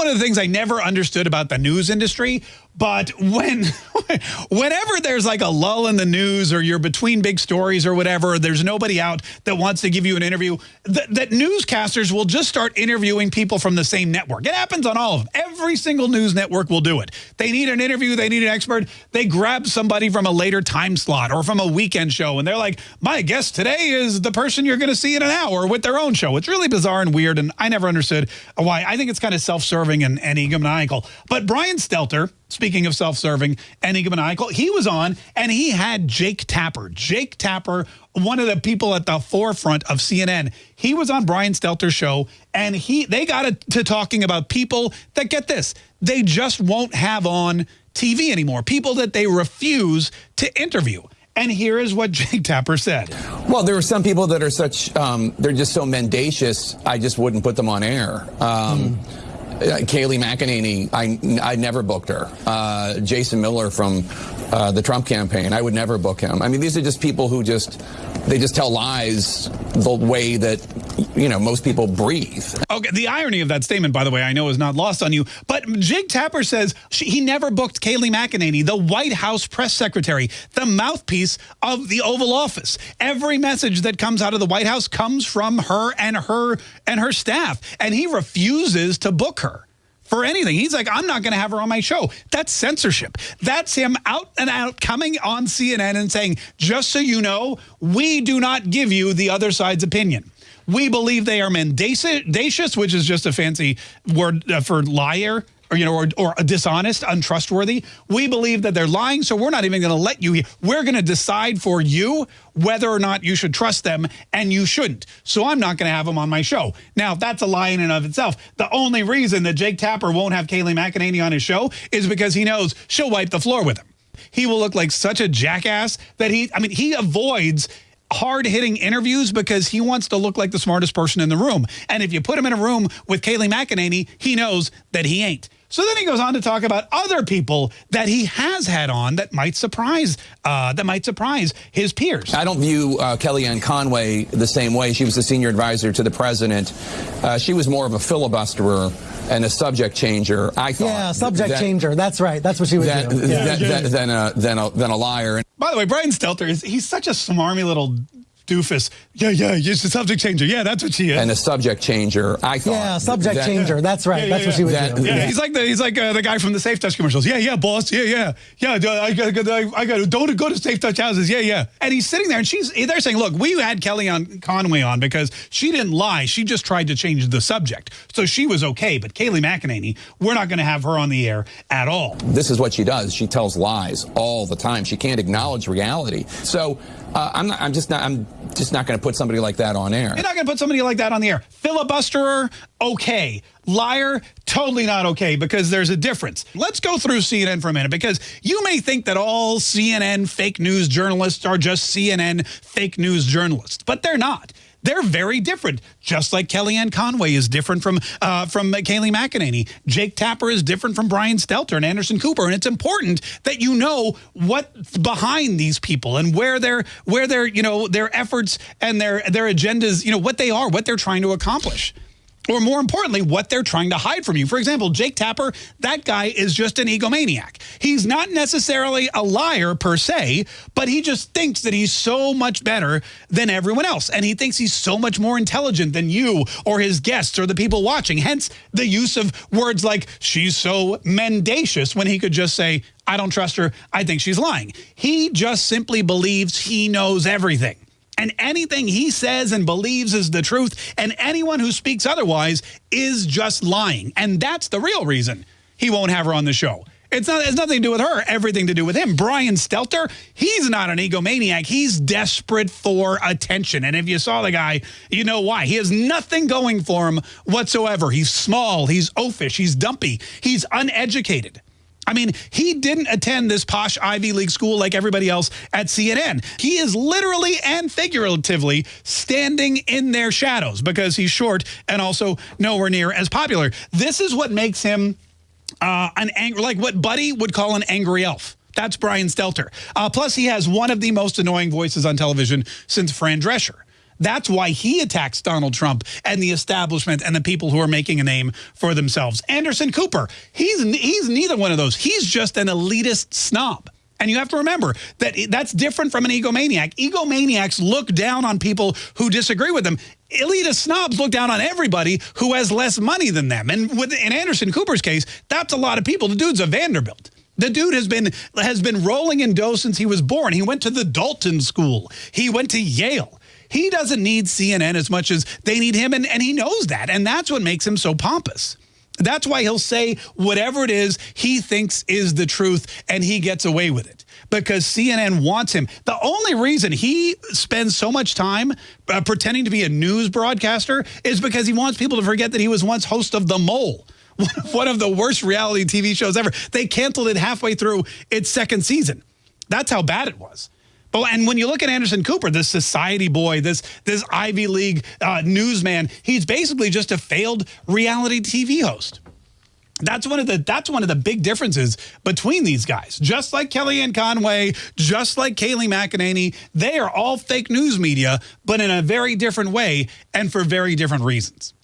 one of the things I never understood about the news industry, but when whenever there's like a lull in the news or you're between big stories or whatever, there's nobody out that wants to give you an interview, th that newscasters will just start interviewing people from the same network. It happens on all of them. Every single news network will do it. They need an interview, they need an expert, they grab somebody from a later time slot or from a weekend show and they're like, my guest today is the person you're going to see in an hour with their own show. It's really bizarre and weird and I never understood why. I think it's kind of self-serving and, and egomaniacal. But Brian Stelter, speaking of self-serving and egomaniacal, he was on and he had Jake Tapper. Jake Tapper, one of the people at the forefront of CNN. He was on Brian Stelter's show and he they got to talking about people that get this. They just won't have on TV anymore. People that they refuse to interview. And here is what Jake Tapper said. Well, there are some people that are such, um, they're just so mendacious, I just wouldn't put them on air. Um, mm. Uh, Kayleigh McEnany, I, I never booked her. Uh, Jason Miller from uh, the Trump campaign, I would never book him. I mean, these are just people who just, they just tell lies the way that, you know, most people breathe. Okay, the irony of that statement, by the way, I know is not lost on you, but Jake Tapper says she, he never booked Kayleigh McEnany, the White House press secretary, the mouthpiece of the Oval Office. Every message that comes out of the White House comes from her and her and her staff, and he refuses to book her for anything. He's like, I'm not going to have her on my show. That's censorship. That's him out and out coming on CNN and saying, just so you know, we do not give you the other side's opinion. We believe they are mendacious, which is just a fancy word uh, for liar or you know, or, or dishonest, untrustworthy. We believe that they're lying, so we're not even going to let you. We're going to decide for you whether or not you should trust them, and you shouldn't. So I'm not going to have them on my show. Now, that's a lie in and of itself. The only reason that Jake Tapper won't have Kayleigh McEnany on his show is because he knows she'll wipe the floor with him. He will look like such a jackass that he, I mean, he avoids hard-hitting interviews because he wants to look like the smartest person in the room. And if you put him in a room with Kayleigh McEnany, he knows that he ain't. So then he goes on to talk about other people that he has had on that might surprise uh, that might surprise his peers. I don't view uh, Kellyanne Conway the same way. She was the senior advisor to the president. Uh, she was more of a filibusterer and a subject changer. I thought. Yeah, subject than, changer. That's right. That's what she was than, do. Yeah. Than, than, a, than, a, than a liar. By the way, Brian Stelter is he's such a smarmy little doofus. Yeah, yeah, she's a subject changer. Yeah, that's what she is. And a subject changer, I thought. Yeah, subject that, changer. That's right. Yeah, yeah, that's what she was that, Yeah, he's like the he's like uh, the guy from the Safe Touch commercials. Yeah, yeah, boss. Yeah, yeah, yeah. I got, I, I got. Don't go to Safe Touch houses. Yeah, yeah. And he's sitting there, and she's they're saying, look, we had Kellyanne Conway on because she didn't lie. She just tried to change the subject, so she was okay. But Kayleigh McEnany, we're not going to have her on the air at all. This is what she does. She tells lies all the time. She can't acknowledge reality. So uh, I'm not. I'm just not. I'm just not going to put somebody like that on air. You're not going to put somebody like that on the air. Filibusterer, okay. Liar, totally not okay because there's a difference. Let's go through CNN for a minute because you may think that all CNN fake news journalists are just CNN fake news journalists, but they're not. They're very different, just like Kellyanne Conway is different from uh, from Kayleigh McEnany. Jake Tapper is different from Brian Stelter and Anderson Cooper. And it's important that you know what's behind these people and where their where their you know their efforts and their their agendas, you know what they are, what they're trying to accomplish or more importantly, what they're trying to hide from you. For example, Jake Tapper, that guy is just an egomaniac. He's not necessarily a liar per se, but he just thinks that he's so much better than everyone else. And he thinks he's so much more intelligent than you or his guests or the people watching. Hence the use of words like, she's so mendacious, when he could just say, I don't trust her. I think she's lying. He just simply believes he knows everything and anything he says and believes is the truth, and anyone who speaks otherwise is just lying. And that's the real reason he won't have her on the show. It's not, it's nothing to do with her, everything to do with him. Brian Stelter, he's not an egomaniac. He's desperate for attention. And if you saw the guy, you know why. He has nothing going for him whatsoever. He's small, he's oafish, he's dumpy, he's uneducated. I mean, he didn't attend this posh Ivy League school like everybody else at CNN. He is literally and figuratively standing in their shadows because he's short and also nowhere near as popular. This is what makes him uh, an angry, like what Buddy would call an angry elf. That's Brian Stelter. Uh, plus, he has one of the most annoying voices on television since Fran Drescher. That's why he attacks Donald Trump and the establishment and the people who are making a name for themselves. Anderson Cooper, he's he's neither one of those. He's just an elitist snob. And you have to remember that that's different from an egomaniac. Egomaniacs look down on people who disagree with them. Elitist snobs look down on everybody who has less money than them. And with, in Anderson Cooper's case, that's a lot of people. The dude's a Vanderbilt. The dude has been has been rolling in dough since he was born. He went to the Dalton School. He went to Yale. He doesn't need CNN as much as they need him, and, and he knows that. And that's what makes him so pompous. That's why he'll say whatever it is he thinks is the truth, and he gets away with it because CNN wants him. The only reason he spends so much time uh, pretending to be a news broadcaster is because he wants people to forget that he was once host of The Mole one of the worst reality TV shows ever. They canceled it halfway through its second season. That's how bad it was. But and when you look at Anderson Cooper, this society boy, this this Ivy League uh, newsman, he's basically just a failed reality TV host. That's one of the that's one of the big differences between these guys. Just like Kellyanne Conway, just like Kayleigh McEnany, they are all fake news media, but in a very different way and for very different reasons.